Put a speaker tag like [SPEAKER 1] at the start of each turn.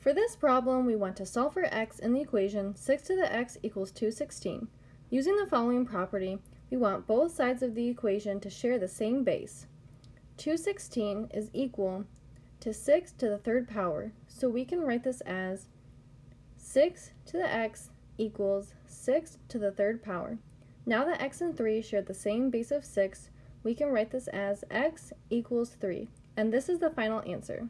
[SPEAKER 1] For this problem, we want to solve for x in the equation 6 to the x equals 216. Using the following property, we want both sides of the equation to share the same base. 216 is equal to 6 to the third power, so we can write this as 6 to the x equals 6 to the third power. Now that x and 3 share the same base of 6, we can write this as x equals 3, and this is the final answer.